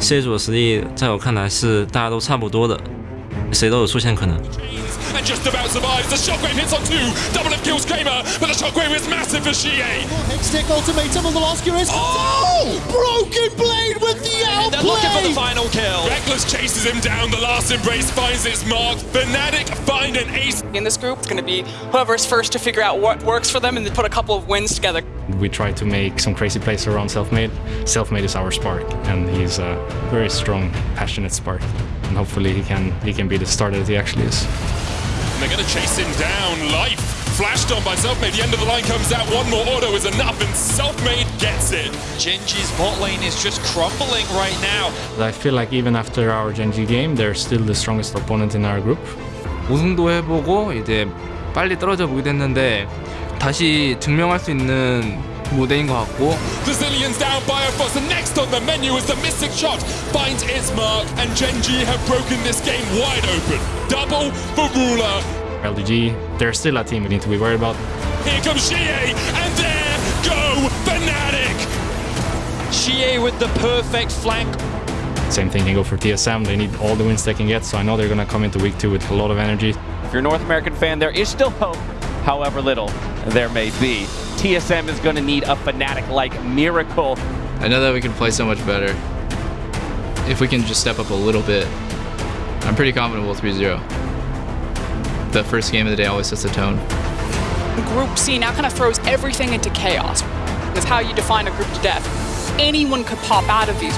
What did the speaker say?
c 组的实力在我看来是大家都差不多的谁都有出现可能。Brokenplane with the final kill. Rekkles chases him down. The last embrace finds its mark. Fnatic find an ace. in this group. It's going to be whoever's first to figure out what works for them and then put a couple of wins together. We try to make some crazy plays around Selfmade. Selfmade is our spark, and he's a very strong, passionate spark. And hopefully he can he can be the starter that he actually is. And they're going to chase him down. Life Flashed on by Selfmade. The end of the line comes out. One more auto is enough, and Selfmade gets it. Gen.G's bot lane is just crumbling right now. I feel like even after our Gen.G game, they're still the strongest opponent in our group. 우승도 해보고 이제 빨리 떨어져 보게 됐는데 다시 증명할 수 있는 무대인 것 같고. Brazilians down by a fuss, and next on the menu is the Mystic shot. Finds its mark, and Gen.G have broken this game wide open. Double for Ruler. LGD, they're still a team we need to be worried about. Here comes xiye, and there go Fnatic. xiye with the perfect flank. Same thing can go for TSM. They need all the wins they can get, so I know they're gonna come into week two with a lot of energy. If you're a North American fan, there is still hope, however little there may be. TSM is going to need a Fnatic-like miracle. I know that we can play so much better. If we can just step up a little bit, I'm pretty confident we'll 3-0. The first game of the day always sets the tone. Group C now kind of throws everything into chaos. That's how you define a group to death. Anyone could pop out of these.